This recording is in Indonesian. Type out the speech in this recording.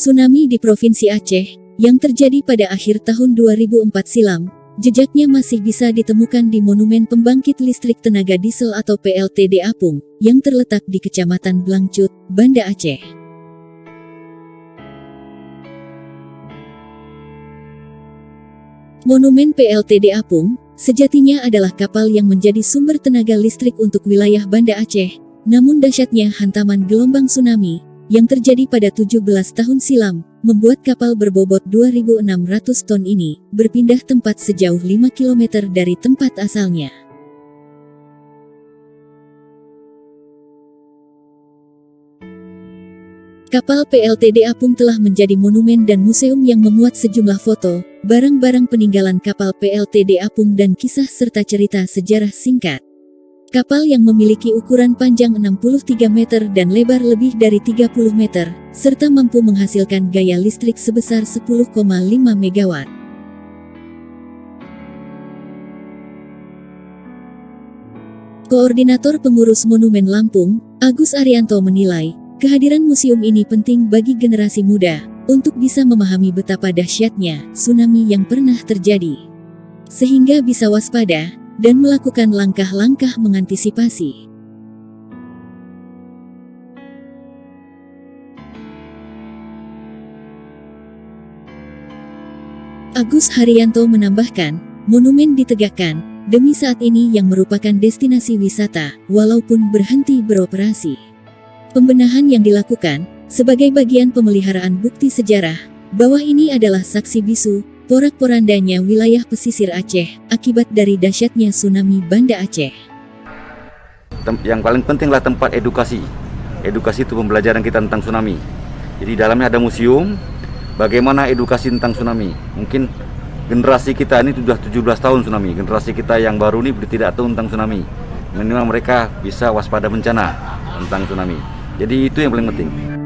Tsunami di Provinsi Aceh, yang terjadi pada akhir tahun 2004 silam, jejaknya masih bisa ditemukan di Monumen Pembangkit Listrik Tenaga Diesel atau PLTD Apung, yang terletak di Kecamatan Blangcut, Banda Aceh. Monumen PLTD Apung, sejatinya adalah kapal yang menjadi sumber tenaga listrik untuk wilayah Banda Aceh, namun dahsyatnya hantaman gelombang tsunami, yang terjadi pada 17 tahun silam, membuat kapal berbobot 2.600 ton ini berpindah tempat sejauh 5 km dari tempat asalnya. Kapal PLTD Apung telah menjadi monumen dan museum yang memuat sejumlah foto, barang-barang peninggalan kapal PLTD Apung dan kisah serta cerita sejarah singkat. Kapal yang memiliki ukuran panjang 63 meter dan lebar lebih dari 30 meter, serta mampu menghasilkan gaya listrik sebesar 10,5 megawatt. Koordinator Pengurus Monumen Lampung, Agus Arianto menilai, kehadiran museum ini penting bagi generasi muda, untuk bisa memahami betapa dahsyatnya tsunami yang pernah terjadi. Sehingga bisa waspada, dan melakukan langkah-langkah mengantisipasi. Agus Haryanto menambahkan, monumen ditegakkan demi saat ini yang merupakan destinasi wisata, walaupun berhenti beroperasi. Pembenahan yang dilakukan sebagai bagian pemeliharaan bukti sejarah bahwa ini adalah saksi bisu porak-porandanya wilayah pesisir Aceh akibat dari dahsyatnya tsunami Banda Aceh. Yang paling pentinglah tempat edukasi. Edukasi itu pembelajaran kita tentang tsunami. Jadi dalamnya ada museum, bagaimana edukasi tentang tsunami. Mungkin generasi kita ini sudah 17 tahun tsunami, generasi kita yang baru ini tidak tahu tentang tsunami. Minimal mereka bisa waspada bencana tentang tsunami. Jadi itu yang paling penting.